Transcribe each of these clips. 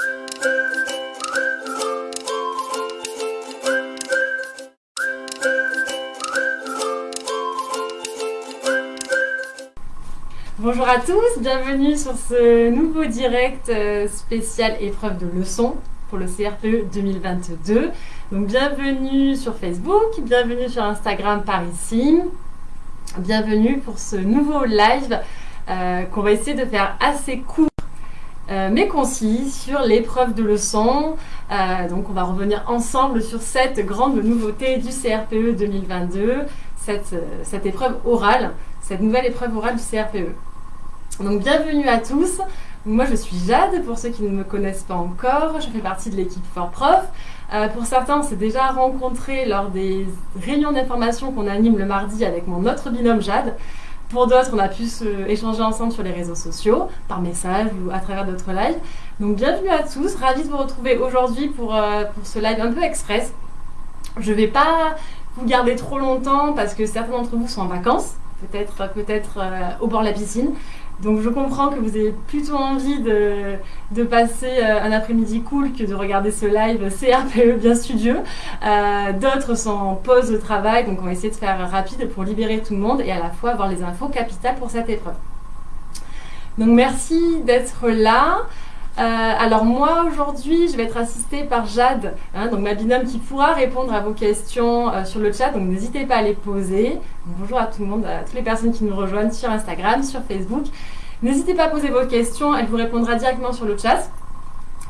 Bonjour à tous, bienvenue sur ce nouveau direct euh, spécial épreuve de leçon pour le CRPE 2022. Donc bienvenue sur Facebook, bienvenue sur Instagram par ici, bienvenue pour ce nouveau live euh, qu'on va essayer de faire assez court euh, mais concis sur l'épreuve de leçon. donc on va revenir ensemble sur cette grande nouveauté du CRPE 2022, cette, cette épreuve orale, cette nouvelle épreuve orale du CRPE. Donc bienvenue à tous. Moi je suis Jade, pour ceux qui ne me connaissent pas encore, je fais partie de l'équipe For Prof. Euh, pour certains, on s'est déjà rencontrés lors des réunions d'information qu'on anime le mardi avec mon autre binôme Jade. Pour d'autres, on a pu échanger ensemble sur les réseaux sociaux, par message ou à travers d'autres lives. Donc bienvenue à tous, ravi de vous retrouver aujourd'hui pour, euh, pour ce live un peu express. Je ne vais pas vous garder trop longtemps parce que certains d'entre vous sont en vacances, peut-être peut-être euh, au bord de la piscine. Donc je comprends que vous ayez plutôt envie de, passer euh, un après-midi cool que de regarder ce live CRPE bien studieux. Euh, d'autres sont en pause de travail, donc on va essayer de faire rapide pour libérer tout le monde et à la fois avoir les infos capitales pour cette épreuve. Donc merci d'être là. Euh, alors moi aujourd'hui je vais être assistée par Jade, hein, donc ma binôme qui pourra répondre à vos questions sur le chat, donc n'hésitez pas à les poser. bonjour à tout le monde, à toutes les personnes qui nous rejoignent sur Instagram, sur Facebook. N'hésitez pas à poser vos questions, elle vous répondra directement sur le chat.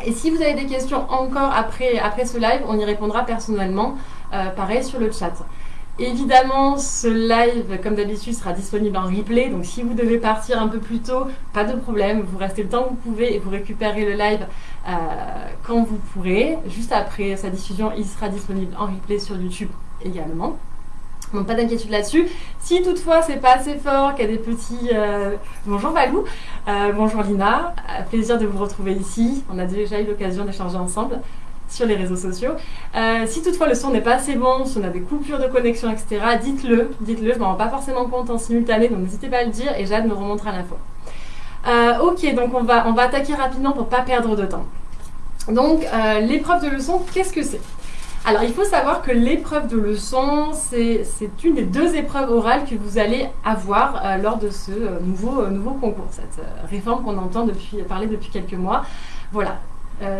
Et si vous avez des questions encore après, après ce live, on y répondra personnellement, euh, pareil sur le chat. Évidemment, ce live, comme d'habitude, sera disponible en replay. Donc si vous devez partir un peu plus tôt, pas de problème. Vous restez le temps que vous pouvez et vous récupérez le live euh, quand vous pourrez. Juste après sa diffusion, il sera disponible en replay sur YouTube également. Donc pas d'inquiétude là-dessus. Si toutefois c'est pas assez fort, qu'il y a des petits... Euh, bonjour Valou, euh, bonjour Lina, plaisir de vous retrouver ici. On a déjà eu l'occasion d'échanger ensemble sur les réseaux sociaux. si toutefois le son n'est pas assez bon, si on a des coupures de connexion, etc., dites-le, dites-le, je m'en rends pas forcément compte en simultané, donc n'hésitez pas à le dire et Jade me remontera l'info. ok, donc on va, on va attaquer rapidement pour pas perdre de temps. Donc l'épreuve de leçon, qu'est-ce que c'est? Alors, il faut savoir que l'épreuve de leçon, c'est une des deux épreuves orales que vous allez avoir euh, lors de ce euh, nouveau, euh, nouveau concours, cette réforme qu'on entend depuis, parler depuis quelques mois. Voilà,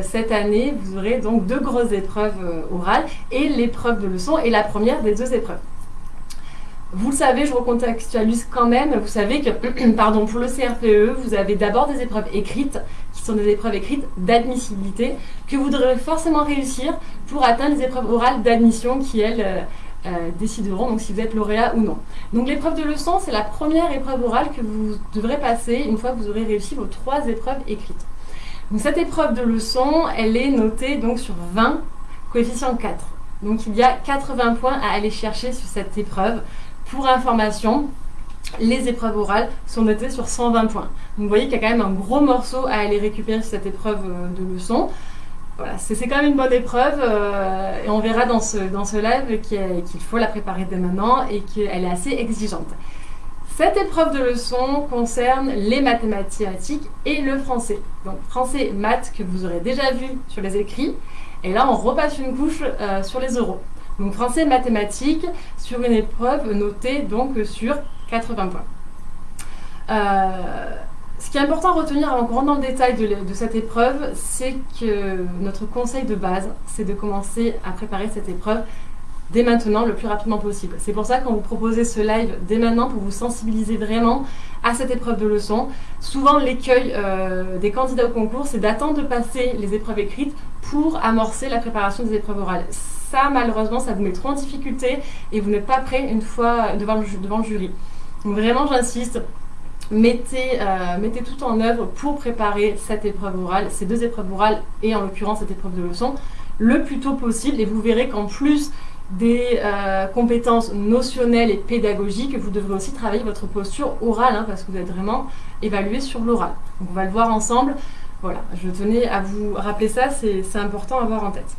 cette année, vous aurez donc deux grosses épreuves orales et l'épreuve de leçon est la première des deux épreuves. Vous le savez, je recontextualise quand même, vous savez que pardon, pour le CRPE, vous avez d'abord des épreuves écrites, qui sont des épreuves écrites d'admissibilité, que vous devrez forcément réussir pour atteindre les épreuves orales d'admission qui, elles, euh, euh, décideront donc si vous êtes lauréat ou non. Donc l'épreuve de leçon, c'est la première épreuve orale que vous devrez passer une fois que vous aurez réussi vos trois épreuves écrites. Cette épreuve de leçon, elle est notée donc sur 20, coefficient 4. Donc il y a 80 points à aller chercher sur cette épreuve. Pour information, les épreuves orales sont notées sur 120 points. Donc vous voyez qu'il y a quand même un gros morceau à aller récupérer sur cette épreuve euh, de leçon. Voilà, c'est quand même une bonne épreuve euh, et on verra dans ce, dans ce live qu'il faut la préparer dès maintenant et qu'elle est assez exigeante. Cette épreuve de leçon concerne les mathématiques et le français. Donc français, maths que vous aurez déjà vu sur les écrits. Et là, on repasse une couche euh, sur les euros. Donc français et mathématiques sur une épreuve notée donc sur 80 points. Euh, ce qui est important à retenir avant qu'on rentre dans le détail de, de cette épreuve, c'est que notre conseil de base, c'est de commencer à préparer cette épreuve dès maintenant, le plus rapidement possible. C'est pour ça qu'on vous proposait ce live dès maintenant pour vous sensibiliser vraiment à cette épreuve de leçon. Souvent, l'écueil euh, des candidats au concours, c'est d'attendre de passer les épreuves écrites pour amorcer la préparation des épreuves orales. Ça, malheureusement, ça vous met trop en difficulté et vous n'êtes pas prêt une fois devant le, devant jury. Donc vraiment, j'insiste, mettez, euh, mettez tout en œuvre pour préparer cette épreuve orale, ces deux épreuves orales et en l'occurrence cette épreuve de leçon, le plus tôt possible et vous verrez qu'en plus des euh, compétences notionnelles et pédagogiques, vous devrez aussi travailler votre posture orale, hein, parce que vous êtes vraiment évalué sur l'oral. Donc on va le voir ensemble. Voilà, je tenais à vous rappeler ça, c'est important à avoir en tête.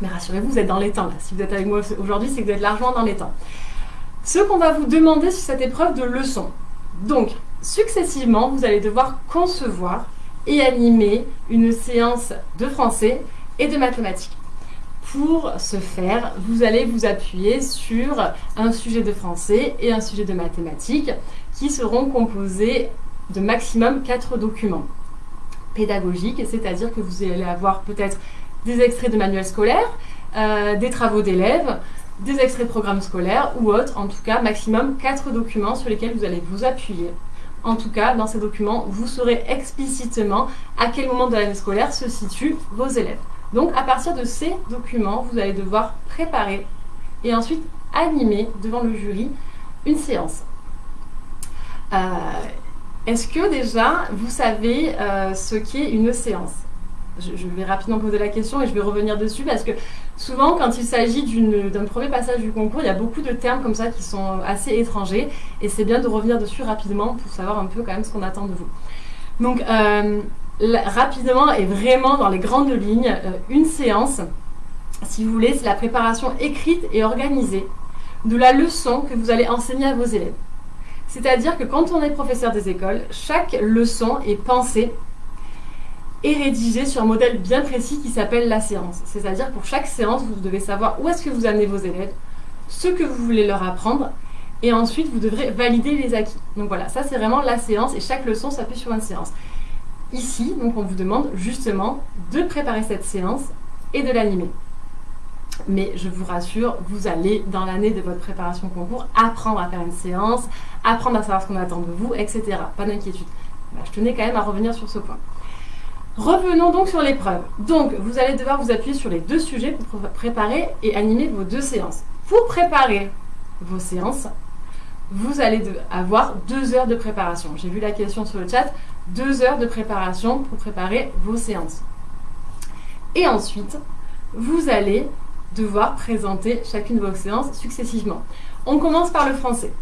Mais rassurez-vous, vous êtes dans les temps. Si vous êtes avec moi aujourd'hui, c'est que vous êtes largement dans les temps. Ce qu'on va vous demander sur cette épreuve de leçon. Donc, successivement, vous allez devoir concevoir et animer une séance de français et de mathématiques. Pour ce faire, vous allez vous appuyer sur un sujet de français et un sujet de mathématiques qui seront composés de maximum 4 documents pédagogiques, c'est-à-dire que vous allez avoir peut-être des extraits de manuels scolaires, euh, des travaux d'élèves, des extraits de programmes scolaires ou autres, en tout cas maximum 4 documents sur lesquels vous allez vous appuyer. En tout cas, dans ces documents, vous saurez explicitement à quel moment de l'année scolaire se situent vos élèves. Donc à partir de ces documents, vous allez devoir préparer et ensuite animer devant le jury une séance. Euh, est-ce que déjà vous savez euh, ce qu'est une séance? Je, vais rapidement poser la question et je vais revenir dessus parce que souvent quand il s'agit d'un premier passage du concours, il y a beaucoup de termes comme ça qui sont assez étrangers et c'est bien de revenir dessus rapidement pour savoir un peu quand même ce qu'on attend de vous. Donc euh, rapidement et vraiment dans les grandes lignes, euh, une séance, si vous voulez, c'est la préparation écrite et organisée de la leçon que vous allez enseigner à vos élèves. C'est-à-dire que quand on est professeur des écoles, chaque leçon est pensée et rédigée sur un modèle bien précis qui s'appelle la séance. C'est-à-dire pour chaque séance, vous devez savoir où est-ce que vous amenez vos élèves, ce que vous voulez leur apprendre, et ensuite vous devrez valider les acquis. Donc voilà, ça c'est vraiment la séance et chaque leçon s'appuie sur une séance. Ici, donc on vous demande justement de préparer cette séance et de l'animer. Mais je vous rassure, vous allez, dans l'année de votre préparation concours, apprendre à faire une séance, apprendre à savoir ce qu'on attend de vous, etc. Pas d'inquiétude. Bah, je tenais quand même à revenir sur ce point. Revenons donc sur l'épreuve. Donc, vous allez devoir vous appuyer sur les deux sujets pour préparer et animer vos deux séances. Pour préparer vos séances, vous allez avoir deux heures de préparation. J'ai vu la question sur le chat deux heures de préparation pour préparer vos séances. Et ensuite, vous allez devoir présenter chacune de vos séances successivement. On commence par le français.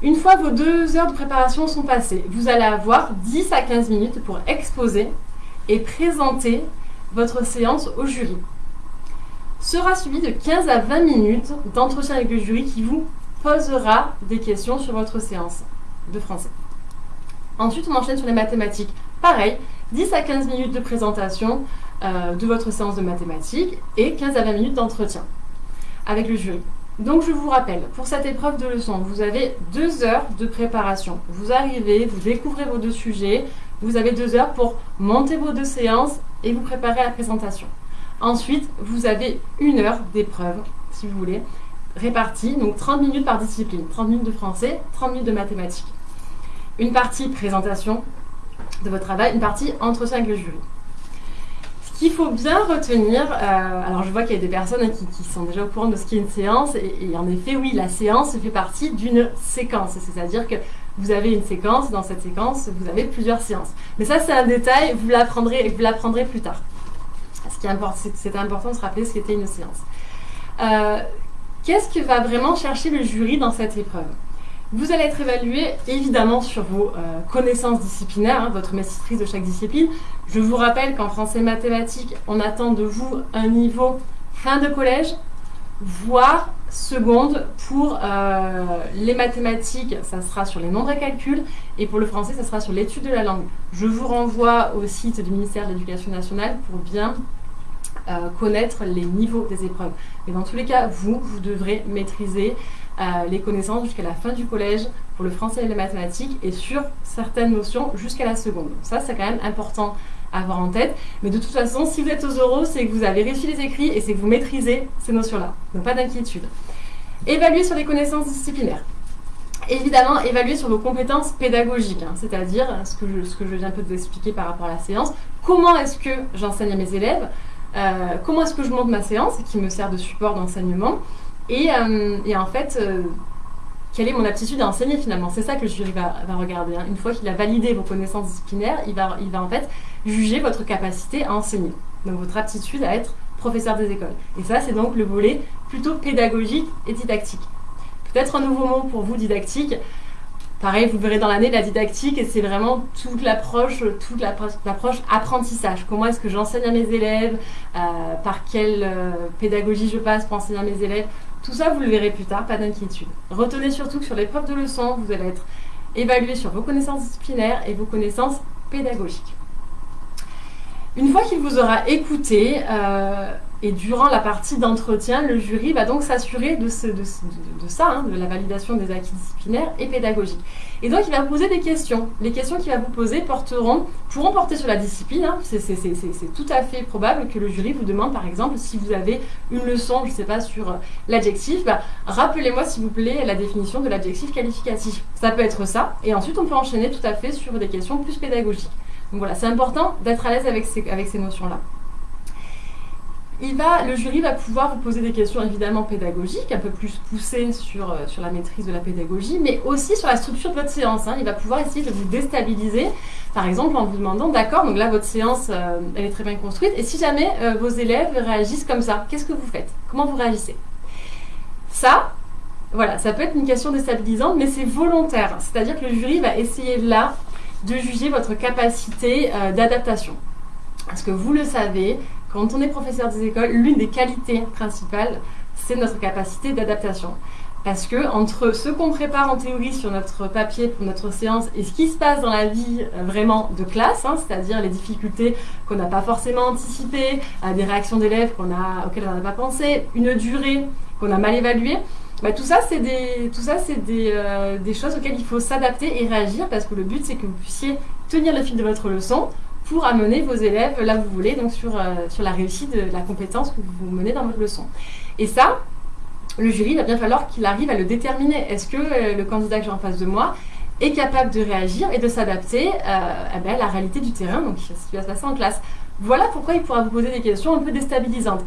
Une fois vos deux heures de préparation sont passées, vous allez avoir 10 à 15 minutes pour exposer et présenter votre séance au jury. Sera suivi de 15 à 20 minutes d'entretien avec le jury qui vous posera des questions sur votre séance de français. Ensuite, on enchaîne sur les mathématiques. Pareil, 10 à 15 minutes de présentation euh, de votre séance de mathématiques et 15 à 20 minutes d'entretien avec le jury. Donc je vous rappelle, pour cette épreuve de leçon, vous avez deux heures de préparation. Vous arrivez, vous découvrez vos deux sujets, vous avez deux heures pour monter vos deux séances et vous préparer à la présentation. Ensuite, vous avez une heure d'épreuve, si vous voulez, répartie, donc 30 minutes par discipline. 30 minutes de français, 30 minutes de mathématiques une partie présentation de votre travail, une partie entretien avec le jury. Ce qu'il faut bien retenir, euh, alors je vois qu'il y a des personnes qui, sont déjà au courant de ce qu'est une séance, et, en effet, oui, la séance fait partie d'une séquence, c'est-à-dire que vous avez une séquence, dans cette séquence, vous avez plusieurs séances. Mais ça, c'est un détail, vous l'apprendrez, plus tard. Ce qui est important, c'est important de se rappeler ce qu'était une séance. Euh, qu'est-ce que va vraiment chercher le jury dans cette épreuve? Vous allez être évalué évidemment sur vos euh, connaissances disciplinaires, hein, votre maîtrise de chaque discipline. Je vous rappelle qu'en français mathématiques, on attend de vous un niveau fin de collège, voire seconde. Pour euh, les mathématiques, ça sera sur les nombres et calculs, et pour le français, ça sera sur l'étude de la langue. Je vous renvoie au site du ministère de l'Éducation nationale pour bien euh, connaître les niveaux des épreuves. Mais dans tous les cas, vous, vous devrez maîtriser les connaissances jusqu'à la fin du collège pour le français et les mathématiques et sur certaines notions jusqu'à la seconde. ça, c'est quand même important à avoir en tête. Mais de toute façon, si vous êtes aux euros, c'est que vous avez réussi les écrits et c'est que vous maîtrisez ces notions-là. Donc pas d'inquiétude. Évaluer sur les connaissances disciplinaires. Évidemment, évaluer sur vos compétences pédagogiques, hein, c'est-à-dire ce, que je, ce que je viens un peu de vous expliquer par rapport à la séance. Comment est-ce que j'enseigne à mes élèves euh, Comment est-ce que je monte ma séance qui me sert de support d'enseignement euh, et, en fait, euh, quelle est mon aptitude à enseigner finalement? C'est ça que le jury va, regarder. Hein. Une fois qu'il a validé vos connaissances disciplinaires, il va, il va en fait juger votre capacité à enseigner. Donc votre aptitude à être professeur des écoles. Et ça, c'est donc le volet plutôt pédagogique et didactique. Peut-être un nouveau mot pour vous, didactique. Pareil, vous verrez dans l'année la didactique, et c'est vraiment toute l'approche, toute l'approche apprentissage. Comment est-ce que j'enseigne à mes élèves, euh, par quelle pédagogie je passe pour enseigner à mes élèves. Tout ça, vous le verrez plus tard, pas d'inquiétude. Retenez surtout que sur l'épreuve de leçon, vous allez être évalué sur vos connaissances disciplinaires et vos connaissances pédagogiques. Une fois qu'il vous aura écouté, euh, et durant la partie d'entretien, le jury va donc s'assurer de, ça, hein, de la validation des acquis disciplinaires et pédagogiques. Et donc il va vous poser des questions. Les questions qu'il va vous poser porteront, pourront porter sur la discipline. Hein. C'est tout à fait probable que le jury vous demande, par exemple, si vous avez une leçon, je ne sais pas, sur l'adjectif, bah, rappelez-moi s'il vous plaît la définition de l'adjectif qualificatif. Ça peut être ça. Et ensuite on peut enchaîner tout à fait sur des questions plus pédagogiques. Donc voilà, c'est important d'être à l'aise avec ces notions-là il va, le jury va pouvoir vous poser des questions évidemment pédagogiques, un peu plus poussées sur, euh, sur la maîtrise de la pédagogie, mais aussi sur la structure de votre séance. Hein. Il va pouvoir essayer de vous déstabiliser, par exemple en vous demandant, d'accord, donc là votre séance, euh, elle est très bien construite, et si jamais euh, vos élèves réagissent comme ça, qu'est-ce que vous faites? Comment vous réagissez? Ça, voilà, ça peut être une question déstabilisante, mais c'est volontaire. C'est-à-dire que le jury va essayer là de juger votre capacité d'adaptation. Parce que vous le savez, quand on est professeur des écoles, l'une des qualités principales, c'est notre capacité d'adaptation. Parce que entre ce qu'on prépare en théorie sur notre papier pour notre séance et ce qui se passe dans la vie euh, vraiment de classe, hein, c'est-à-dire les difficultés qu'on n'a pas forcément anticipées, euh, des réactions d'élèves auxquelles on n'a pas pensé, une durée qu'on a mal évaluée, bah, tout ça, c'est des, tout ça, c'est euh, des choses auxquelles il faut s'adapter et réagir parce que le but, c'est que vous puissiez tenir le fil de votre leçon pour amener vos élèves là où vous voulez, donc sur, euh, sur la réussite de la compétence que vous menez dans votre leçon. Et ça, le jury, il va bien falloir qu'il arrive à le déterminer. Est-ce que euh, le candidat que j'ai en face de moi est capable de réagir et de s'adapter euh, à ben, la réalité du terrain, donc ce qui va se passer en classe. Voilà pourquoi il pourra vous poser des questions un peu déstabilisantes.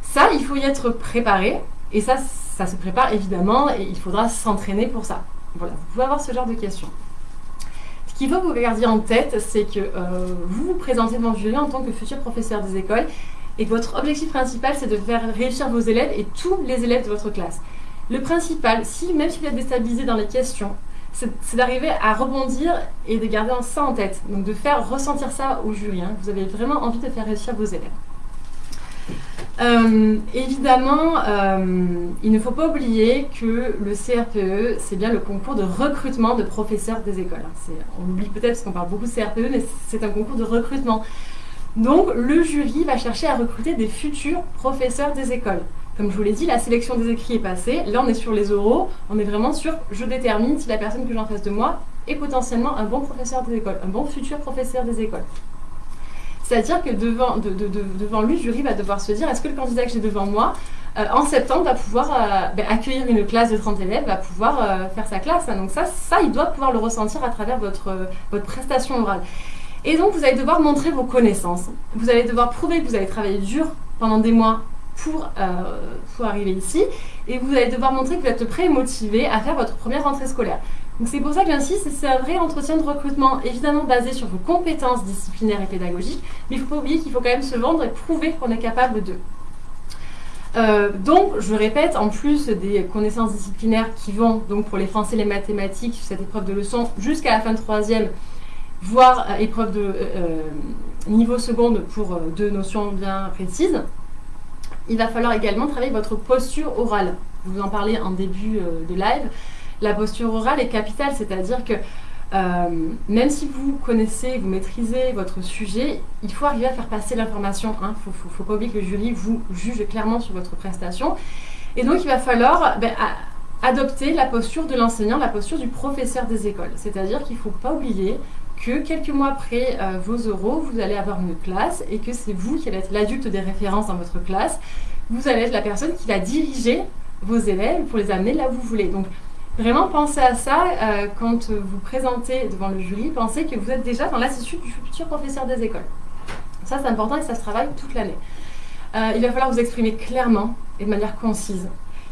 Ça, il faut y être préparé, et ça, ça se prépare évidemment, et il faudra s'entraîner pour ça. Voilà, vous pouvez avoir ce genre de questions. Ce qu'il faut que vous gardiez en tête, c'est que euh, vous vous présentez devant le jury en tant que futur professeur des écoles et que votre objectif principal, c'est de faire réussir vos élèves et tous les élèves de votre classe. Le principal, si, même si vous êtes déstabilisé dans les questions, c'est d'arriver à rebondir et de garder ça en tête. Donc de faire ressentir ça au jury. Vous avez vraiment envie de faire réussir vos élèves. Euh, évidemment, euh, il ne faut pas oublier que le CRPE, c'est bien le concours de recrutement de professeurs des écoles. On oublie peut-être parce qu'on parle beaucoup de CRPE, mais c'est un concours de recrutement. Donc, le jury va chercher à recruter des futurs professeurs des écoles. Comme je vous l'ai dit, la sélection des écrits est passée. Là, on est sur les oraux. On est vraiment sur je détermine si la personne que j'ai en face de moi est potentiellement un bon professeur des écoles, un bon futur professeur des écoles. C'est-à-dire que devant, lui, le jury va devoir se dire est-ce que le candidat que j'ai devant moi, euh, en septembre, va pouvoir euh, ben, accueillir une classe de 30 élèves, va pouvoir euh, faire sa classe. Donc ça, ça, il doit pouvoir le ressentir à travers votre, votre prestation orale. Et donc, vous allez devoir montrer vos connaissances. Vous allez devoir prouver que vous avez travaillé dur pendant des mois pour, pour arriver ici. Et vous allez devoir montrer que vous êtes prêt et motivé à faire votre première rentrée scolaire. C'est pour ça que j'insiste, c'est un vrai entretien de recrutement, évidemment basé sur vos compétences disciplinaires et pédagogiques, mais il ne faut pas oublier qu'il faut quand même se vendre et prouver qu'on est capable de. Euh, donc, je répète, en plus des connaissances disciplinaires qui vont donc pour les français les mathématiques, cette épreuve de leçon, jusqu'à la fin de troisième, voire euh, épreuve de euh, niveau seconde pour deux notions bien précises, il va falloir également travailler votre posture orale. Vous en parlais en début de live la posture orale est capitale, c'est-à-dire que euh, même si vous connaissez, vous maîtrisez votre sujet, il faut arriver à faire passer l'information. Il hein. ne faut, pas oublier que le jury vous juge clairement sur votre prestation. Et donc, il va falloir ben, adopter la posture de l'enseignant, la posture du professeur des écoles. C'est-à-dire qu'il ne faut pas oublier que quelques mois après euh, vos euros, vous allez avoir une classe et que c'est vous qui allez être l'adulte des références dans votre classe. Vous allez être la personne qui va diriger vos élèves pour les amener là où vous voulez. Vraiment, pensez à ça euh, quand vous présentez devant le jury. Pensez que vous êtes déjà dans l'attitude du futur professeur des écoles. Ça, c'est important et ça se travaille toute l'année. Euh, il va falloir vous exprimer clairement et de manière concise.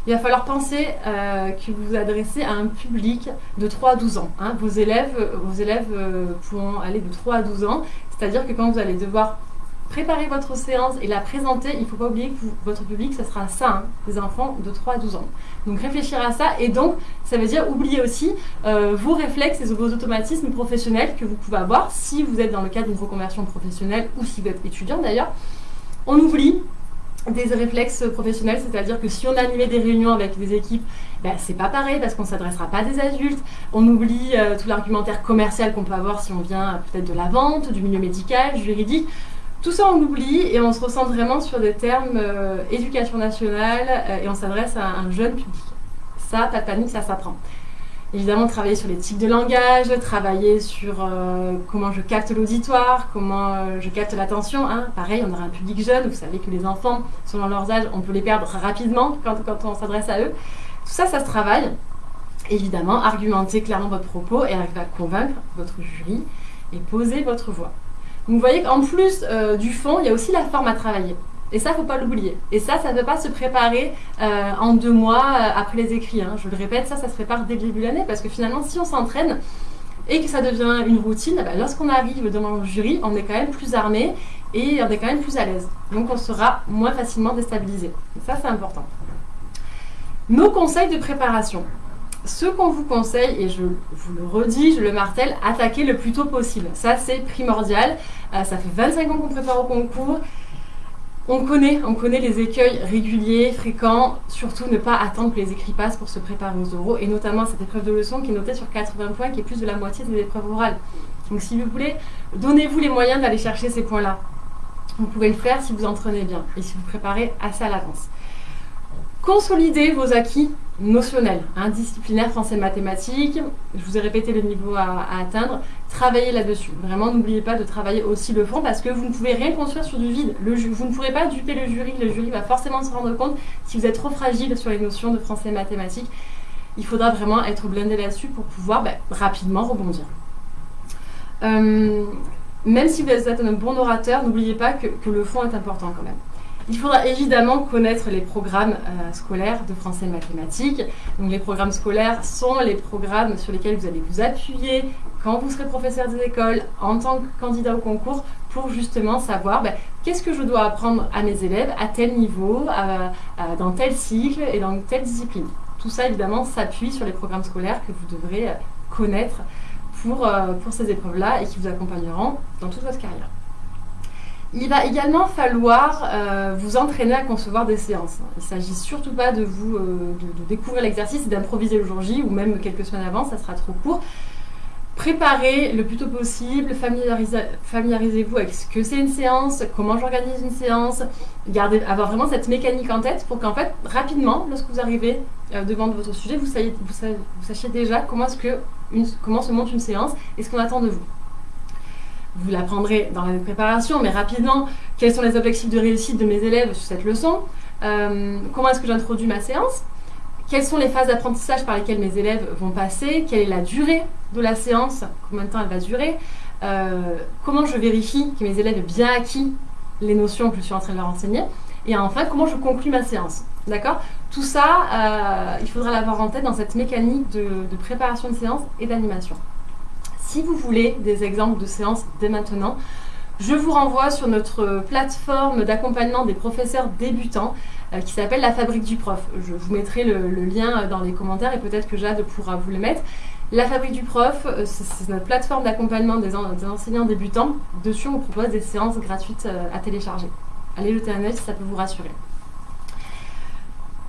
Il va falloir penser euh, que vous vous adressez à un public de 3 à 12 ans. Hein. Vos élèves, vos élèves pourront aller de 3 à 12 ans. C'est-à-dire que quand vous allez devoir préparer votre séance et la présenter, il ne faut pas oublier que votre public, ce sera ça, hein, des enfants de 3 à 12 ans. Donc réfléchir à ça et donc ça veut dire oublier aussi euh, vos réflexes et vos automatismes professionnels que vous pouvez avoir si vous êtes dans le cadre d'une reconversion professionnelle ou si vous êtes étudiant d'ailleurs. On oublie des réflexes professionnels, c'est-à-dire que si on animait des réunions avec des équipes, ben, c'est pas pareil parce qu'on s'adressera pas à des adultes. On oublie euh, tout l'argumentaire commercial qu'on peut avoir si on vient peut-être de la vente, du milieu médical, juridique Tout ça, on l'oublie et on se ressent vraiment sur des termes euh, éducation nationale euh, et on s'adresse à un jeune public. Ça, pas de panique, ça s'apprend. Évidemment, travailler sur les types de langage, travailler sur euh, comment je capte l'auditoire, comment je capte l'attention. Hein. Pareil, on aura un public jeune, vous savez que les enfants, selon leurs âges, on peut les perdre rapidement quand, quand on s'adresse à eux. Tout ça, ça se travaille. Évidemment, argumenter clairement votre propos et arriver à convaincre votre jury et poser votre voix. Vous voyez qu'en plus euh, du fond, il y a aussi la forme à travailler. Et ça, il ne faut pas l'oublier. Et ça, ça ne peut pas se préparer euh, en deux mois euh, après les écrits. Hein. Je le répète, ça, ça se prépare dès le début de l'année parce que finalement, si on s'entraîne et que ça devient une routine, bah, lorsqu'on arrive devant le jury, on est quand même plus armé et on est quand même plus à l'aise. Donc on sera moins facilement déstabilisé. Et ça, c'est important. Nos conseils de préparation ce qu'on vous conseille, et je vous le redis, je le martèle, attaquez le plus tôt possible. Ça, c'est primordial. Euh, ça fait 25 ans qu'on prépare au concours. On connaît, on connaît les écueils réguliers, fréquents. Surtout, ne pas attendre que les écrits passent pour se préparer aux oraux, et notamment cette épreuve de leçon qui est notée sur 80 points, qui est plus de la moitié des épreuves orales. Donc, si vous voulez, donnez-vous les moyens d'aller chercher ces points-là. Vous pouvez le faire si vous entraînez bien et si vous préparez assez à l'avance. Consolidez vos acquis notionnels, hein, disciplinaire français-mathématiques. Je vous ai répété le niveau à, atteindre. Travaillez là-dessus. Vraiment, n'oubliez pas de travailler aussi le fond parce que vous ne pouvez rien construire sur du vide. Vous ne pourrez pas duper le jury. Le jury va forcément se rendre compte si vous êtes trop fragile sur les notions de français mathématiques. Il faudra vraiment être blindé là-dessus pour pouvoir bah, rapidement rebondir. Euh, même si vous êtes un bon orateur, n'oubliez pas que le fond est important quand même. Il faudra évidemment connaître les programmes euh, scolaires de français et mathématiques. Donc les programmes scolaires sont les programmes sur lesquels vous allez vous appuyer quand vous serez professeur des écoles, en tant que candidat au concours, pour justement savoir ben, qu'est-ce que je dois apprendre à mes élèves, à tel niveau, dans tel cycle et dans telle discipline. Tout ça évidemment s'appuie sur les programmes scolaires que vous devrez euh, connaître pour, euh, pour ces épreuves-là et qui vous accompagneront dans toute votre carrière. Il va également falloir euh, vous entraîner à concevoir des séances. Il ne s'agit surtout pas de vous euh, de, découvrir l'exercice et d'improviser le jour J ou même quelques semaines avant, ça sera trop court. Préparez le plus tôt possible, familiarisez-vous avec ce que c'est une séance, comment j'organise une séance, avoir vraiment cette mécanique en tête pour qu'en fait, rapidement, lorsque vous arrivez euh, devant votre sujet, vous, sachiez déjà comment, comment se monte une séance et ce qu'on attend de vous vous l'apprendrez dans la préparation, mais rapidement, quels sont les objectifs de réussite de mes élèves sur cette leçon euh, Comment est-ce que j'introduis ma séance Quelles sont les phases d'apprentissage par lesquelles mes élèves vont passer Quelle est la durée de la séance Combien de temps elle va durer euh, Comment je vérifie que mes élèves aient bien acquis les notions que je suis en train de leur enseigner Et enfin, comment je conclue ma séance D'accord? Tout ça, euh, il faudra l'avoir en tête dans cette mécanique de préparation de séance et d'animation. Si vous voulez des exemples de séances dès maintenant, je vous renvoie sur notre plateforme d'accompagnement des professeurs débutants euh, qui s'appelle La Fabrique du Prof. Je vous mettrai le, lien dans les commentaires et peut-être que Jade pourra vous le mettre. La Fabrique du Prof, euh, c'est notre plateforme d'accompagnement des, enseignants débutants. Dessus, on vous propose des séances gratuites euh, à télécharger. Allez jeter un si ça peut vous rassurer.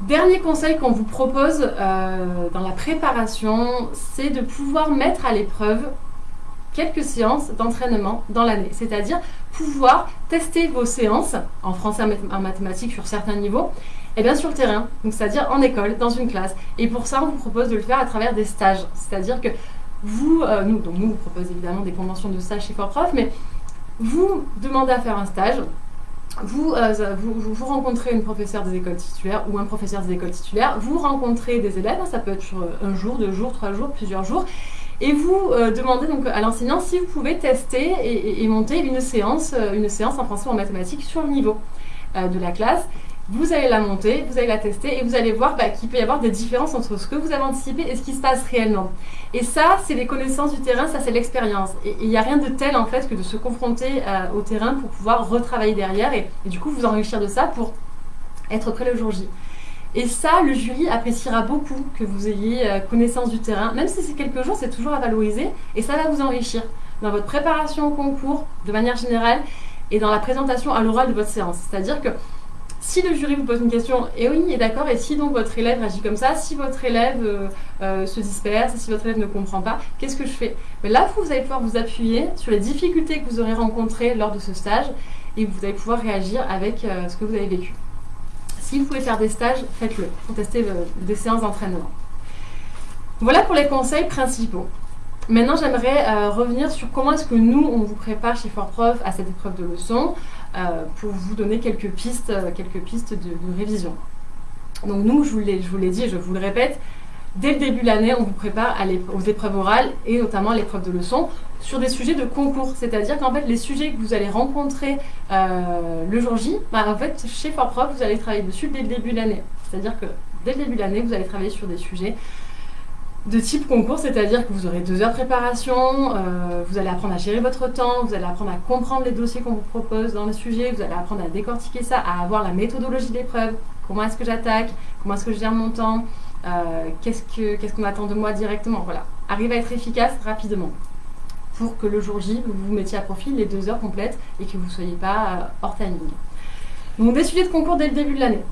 Dernier conseil qu'on vous propose dans la préparation, c'est de pouvoir mettre à l'épreuve quelques séances d'entraînement dans l'année, c'est-à-dire pouvoir tester vos séances en français en mathématiques sur certains niveaux, et bien sur le terrain, c'est-à-dire en école, dans une classe. Et pour ça, on vous propose de le faire à travers des stages, c'est-à-dire que vous, euh, nous, donc nous, vous propose évidemment des conventions de stage chez Fort mais vous demandez à faire un stage, vous, euh, vous, vous, rencontrez une professeure des écoles titulaires ou un professeur des écoles titulaires, vous rencontrez des élèves, ça peut être sur un jour, deux jours, trois jours, plusieurs jours, et vous euh, demandez donc à l'enseignant si vous pouvez tester et, monter une séance, euh, une séance en français ou en mathématiques sur le niveau euh, de la classe. Vous allez la monter, vous allez la tester et vous allez voir bah, qu'il peut y avoir des différences entre ce que vous avez anticipé et ce qui se passe réellement. Et ça, c'est les connaissances du terrain, ça c'est l'expérience. Et il n'y a rien de tel en fait que de se confronter au terrain pour pouvoir retravailler derrière et, et du coup vous enrichir de ça pour être prêt le jour J. Et ça, le jury appréciera beaucoup que vous ayez euh, connaissance du terrain. Même si c'est quelques jours, c'est toujours à valoriser et ça va vous enrichir dans votre préparation au concours de manière générale et dans la présentation à l'oral de votre séance. C'est-à-dire que si le jury vous pose une question, et oui, est d'accord, et si donc votre élève agit comme ça, si votre élève euh, euh, se disperse, si votre élève ne comprend pas, qu'est-ce que je fais? Mais là, vous allez pouvoir vous appuyer sur les difficultés que vous aurez rencontrées lors de ce stage et vous allez pouvoir réagir avec ce que vous avez vécu. Si vous pouvez faire des stages, faites-le pour tester euh, des séances d'entraînement. Voilà pour les conseils principaux. Maintenant, j'aimerais euh, revenir sur comment est-ce que nous, on vous prépare chez Fortprof à cette épreuve de leçon pour vous donner quelques pistes, quelques pistes de, révision. Donc nous, je vous l'ai dit je vous le répète, dès le début de l'année, on vous prépare aux épreuves orales et notamment à l'épreuve de leçon sur des sujets de concours. C'est-à-dire qu'en fait, les sujets que vous allez rencontrer euh, le jour J, bah, chez Fortprof, vous allez travailler dessus dès le début de l'année. C'est-à-dire que dès le début de l'année, vous allez travailler sur des sujets de type concours, c'est-à-dire que vous aurez deux heures de préparation, euh, vous allez apprendre à gérer votre temps, vous allez apprendre à comprendre les dossiers qu'on vous propose dans le sujet, vous allez apprendre à décortiquer ça, à avoir la méthodologie de l'épreuve, comment est-ce que j'attaque, comment est-ce que je gère mon temps, euh, qu'est-ce qu'on attend de moi directement. Voilà, arrive à être efficace rapidement pour que le jour J, vous vous mettiez à profit les deux heures complètes et que vous ne soyez pas euh, hors timing. Donc des sujets de concours dès le début de l'année.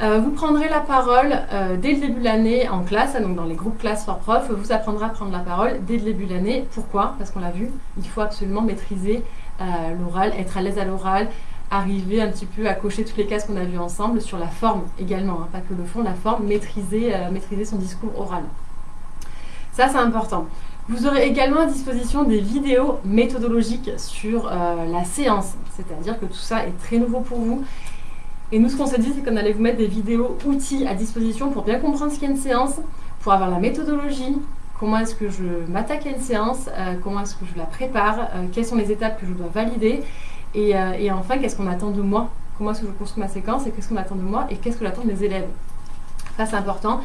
Euh, vous prendrez la parole dès le début de l'année en classe, donc dans les groupes classe for prof, vous apprendrez à prendre la parole dès le début de l'année. Pourquoi? Parce qu'on l'a vu, il faut absolument maîtriser l'oral, être à l'aise à l'oral, arriver un petit peu à cocher toutes les cases qu'on a vues ensemble sur la forme également, hein, pas que le fond, la forme, maîtriser, euh, maîtriser son discours oral. Ça, c'est important. Vous aurez également à disposition des vidéos méthodologiques sur euh, la séance, c'est-à-dire que tout ça est très nouveau pour vous. Et nous, ce qu'on s'est dit, c'est qu'on allait vous mettre des vidéos outils à disposition pour bien comprendre ce qu'est une séance, pour avoir la méthodologie, comment est-ce que je m'attaque à une séance, euh, comment est-ce que je la prépare, quelles sont les étapes que je dois valider, euh, et, enfin, qu'est-ce qu'on attend de moi? Comment est-ce que je construis ma séquence et qu'est-ce qu'on attend de moi et qu'est-ce que j'attends de mes élèves? Ça, c'est important.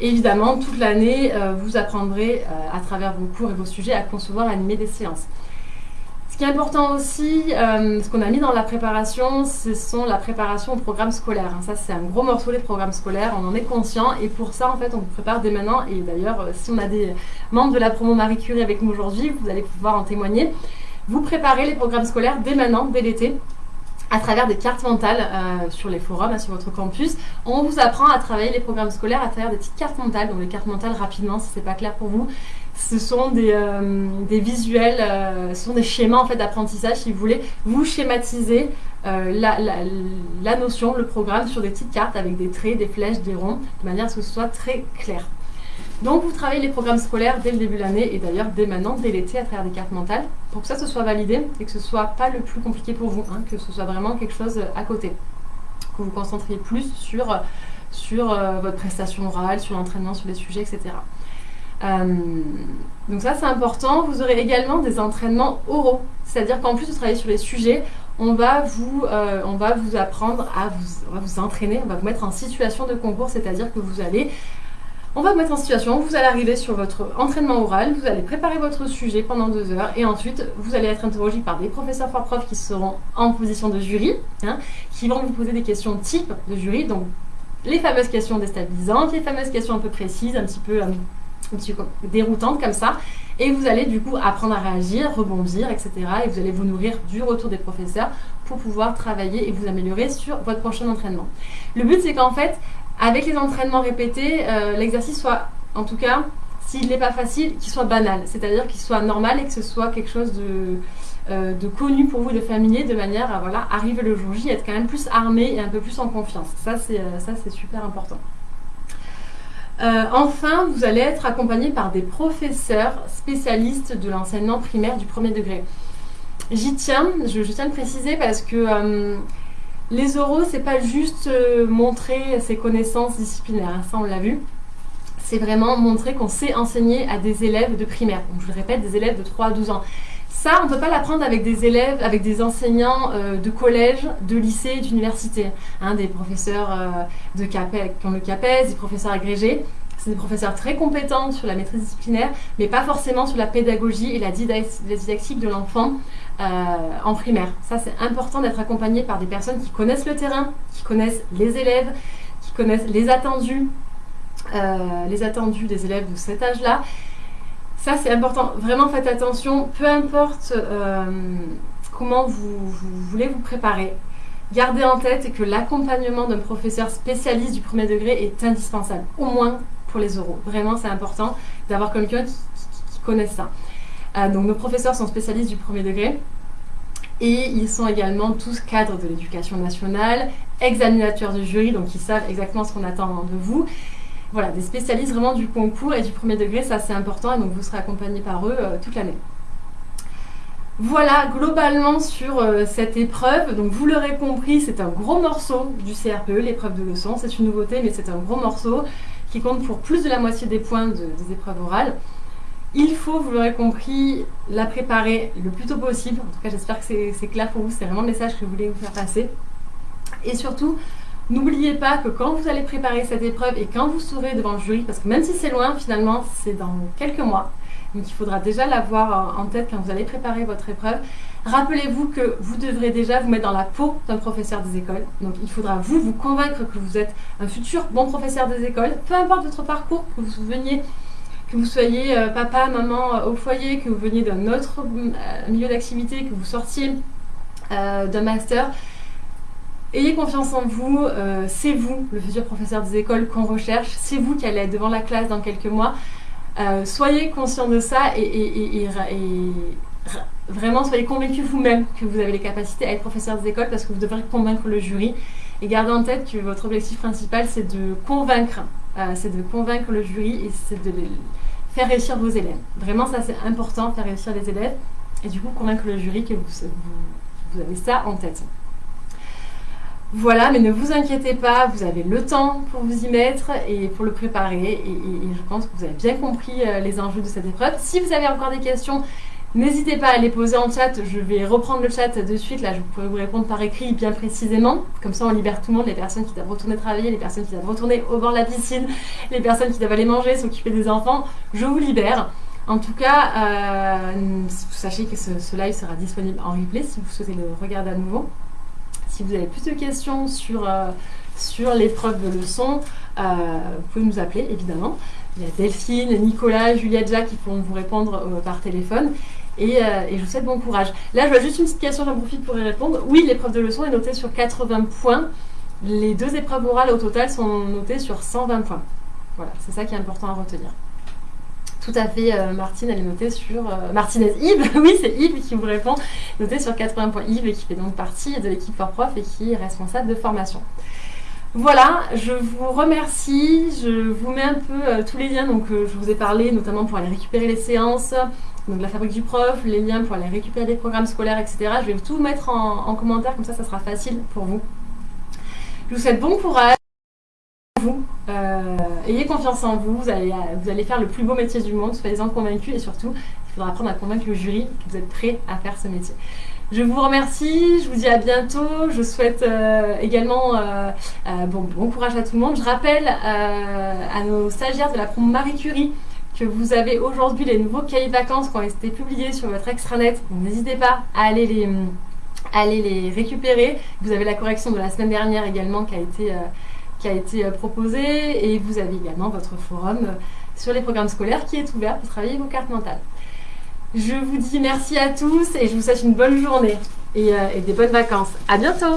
évidemment, toute l'année, euh, vous apprendrez euh, à travers vos cours et vos sujets à concevoir, à animer des séances. Ce qui est important aussi, ce qu'on a mis dans la préparation, ce sont la préparation au programme scolaire. Ça, c'est un gros morceau des programmes scolaires, on en est conscient. Et pour ça, en fait, on vous prépare dès maintenant. Et d'ailleurs, si on a des membres de la promo Marie Curie avec nous aujourd'hui, vous allez pouvoir en témoigner. Vous préparez les programmes scolaires dès maintenant, dès l'été à travers des cartes mentales euh, sur les forums, hein, sur votre campus. On vous apprend à travailler les programmes scolaires à travers des petites cartes mentales. Donc les cartes mentales, rapidement, si ce n'est pas clair pour vous, ce sont des, euh, visuels, euh, ce sont des schémas en fait d'apprentissage, si vous voulez. Vous schématisez la, la, notion, le programme sur des petites cartes avec des traits, des flèches, des ronds, de manière à ce que ce soit très clair. Donc vous travaillez les programmes scolaires dès le début de l'année et d'ailleurs dès maintenant, dès l'été, à travers des cartes mentales, pour que ça se soit validé et que ce soit pas le plus compliqué pour vous, hein, que ce soit vraiment quelque chose à côté. Que vous concentriez plus sur, sur euh, votre prestation orale, sur l'entraînement, sur les sujets, etc. Euh, donc ça c'est important. Vous aurez également des entraînements oraux, c'est-à-dire qu'en plus de travailler sur les sujets, on va vous, euh, on va vous apprendre à vous, on va vous entraîner, on va vous mettre en situation de concours, c'est-à-dire que vous allez on va vous mettre en situation, vous allez arriver sur votre entraînement oral, vous allez préparer votre sujet pendant deux heures et ensuite vous allez être interrogé par des professeurs for prof qui seront en position de jury, hein, qui vont vous poser des questions type de jury, donc les fameuses questions déstabilisantes, les fameuses questions un peu précises, un petit peu, euh, déroutantes comme ça, et vous allez du coup apprendre à réagir, rebondir, etc. Et vous allez vous nourrir du retour des professeurs pour pouvoir travailler et vous améliorer sur votre prochain entraînement. Le but c'est qu'en fait, avec les entraînements répétés, euh, l'exercice soit, en tout cas, s'il n'est pas facile, qu'il soit banal, c'est-à-dire qu'il soit normal et que ce soit quelque chose de, euh, connu pour vous, de familier, de manière à voilà, arriver le jour J, être quand même plus armé et un peu plus en confiance. Ça, c'est euh, super important. enfin, vous allez être accompagné par des professeurs spécialistes de l'enseignement primaire du premier degré. J'y tiens, je, je, tiens à le préciser parce que les oraux, c'est pas juste euh, montrer ses connaissances disciplinaires, hein, ça on l'a vu. C'est vraiment montrer qu'on sait enseigner à des élèves de primaire. Je le répète, des élèves de 3 à 12 ans. Ça, on ne peut pas l'apprendre avec des élèves, avec des enseignants euh, de collège, de lycée, d'université. Hein, des professeurs euh, de qui ont le CAPES, des professeurs agrégés. C'est des professeurs très compétents sur la maîtrise disciplinaire, mais pas forcément sur la pédagogie et la didactique de l'enfant euh, en primaire. Ça, c'est important d'être accompagné par des personnes qui connaissent le terrain, qui connaissent les élèves, qui connaissent les attendus, euh, les attendus des élèves de cet âge-là. Ça, c'est important. Vraiment, faites attention. Peu importe euh, comment vous, voulez vous préparer, gardez en tête que l'accompagnement d'un professeur spécialiste du premier degré est indispensable, au moins pour les oraux. Vraiment, c'est important d'avoir quelqu'un qui, qui, connaisse ça. Euh, donc nos professeurs sont spécialistes du premier degré. Et ils sont également tous cadres de l'éducation nationale, examinateurs du jury, donc ils savent exactement ce qu'on attend de vous. Voilà, des spécialistes vraiment du concours et du premier degré, ça c'est important, et donc vous serez accompagné par eux euh, toute l'année. Voilà, globalement sur euh, cette épreuve, donc vous l'aurez compris, c'est un gros morceau du CRPE, l'épreuve de leçon, c'est une nouveauté, mais c'est un gros morceau qui compte pour plus de la moitié des points des épreuves orales. Il faut, vous l'aurez compris, la préparer le plus tôt possible. En tout cas, j'espère que c'est clair pour vous. C'est vraiment le message que je voulais vous faire passer. Et surtout, n'oubliez pas que quand vous allez préparer cette épreuve et quand vous serez devant le jury, parce que même si c'est loin, finalement, c'est dans quelques mois, donc il faudra déjà l'avoir en tête quand vous allez préparer votre épreuve. Rappelez-vous que vous devrez déjà vous mettre dans la peau d'un professeur des écoles. Donc il faudra vous vous convaincre que vous êtes un futur bon professeur des écoles, peu importe votre parcours, que vous veniez que vous soyez euh, papa, maman euh, au foyer, que vous veniez d'un autre euh, milieu d'activité, que vous sortiez d'un master, ayez confiance en vous, c'est vous, le futur professeur des écoles qu'on recherche, c'est vous qui allez être devant la classe dans quelques mois. soyez conscient de ça et, vraiment soyez convaincu vous-même que vous avez les capacités à être professeur des écoles parce que vous devrez convaincre le jury. Et gardez en tête que votre objectif principal, c'est de convaincre c'est de convaincre le jury et c'est de faire réussir vos élèves. Vraiment, ça c'est important, faire réussir les élèves et du coup convaincre le jury que vous, avez ça en tête. Voilà, mais ne vous inquiétez pas, vous avez le temps pour vous y mettre et pour le préparer. Et, je pense que vous avez bien compris euh, les enjeux de cette épreuve. Si vous avez encore des questions, N'hésitez pas à les poser en chat, je vais reprendre le chat de suite, là je pourrais vous répondre par écrit bien précisément, comme ça on libère tout le monde, les personnes qui doivent retourner travailler, les personnes qui doivent retourner au bord de la piscine, les personnes qui doivent aller manger, s'occuper des enfants, je vous libère. En tout cas, euh, sachez que ce, live sera disponible en replay si vous souhaitez le regarder à nouveau. Si vous avez plus de questions sur, euh, sur l'épreuve de leçon, euh, vous pouvez nous appeler évidemment. Il y a Delphine, Nicolas, Juliette, Jacques qui pourront vous répondre par téléphone. Euh, et, je vous souhaite bon courage. Là, je vois juste une petite question, j'en profite pour y répondre. Oui, l'épreuve de leçon est notée sur 80 points. Les deux épreuves orales au total sont notées sur 120 points. Voilà, c'est ça qui est important à retenir. Tout à fait, euh, Martine, elle est notée sur... Euh, Martinez Yves, oui, c'est Yves qui vous répond, notée sur 80 points. Yves, qui fait donc partie de l'équipe for prof et qui est responsable de formation. Voilà, je vous remercie. Je vous mets un peu tous les liens. Donc, je vous ai parlé notamment pour aller récupérer les séances, donc la fabrique du prof, les liens pour aller récupérer des programmes scolaires, etc. Je vais tout mettre en, commentaire, comme ça, ça sera facile pour vous. Je vous souhaite bon courage. Vous, euh, ayez confiance en vous, vous allez, vous allez faire le plus beau métier du monde, soyez-en convaincus et surtout, il faudra apprendre à convaincre le jury que vous êtes prêt à faire ce métier. Je vous remercie, je vous dis à bientôt. Je souhaite euh, également euh, bon, bon, courage à tout le monde. Je rappelle à nos stagiaires de la promo Marie Curie que vous avez aujourd'hui les nouveaux cahiers de vacances qui ont été publiés sur votre extranet. N'hésitez pas à aller les, récupérer. Vous avez la correction de la semaine dernière également qui a été, euh, euh, proposée. Et vous avez également votre forum euh, sur les programmes scolaires qui est ouvert pour travailler vos cartes mentales. Je vous dis merci à tous et je vous souhaite une bonne journée et, et des bonnes vacances. À bientôt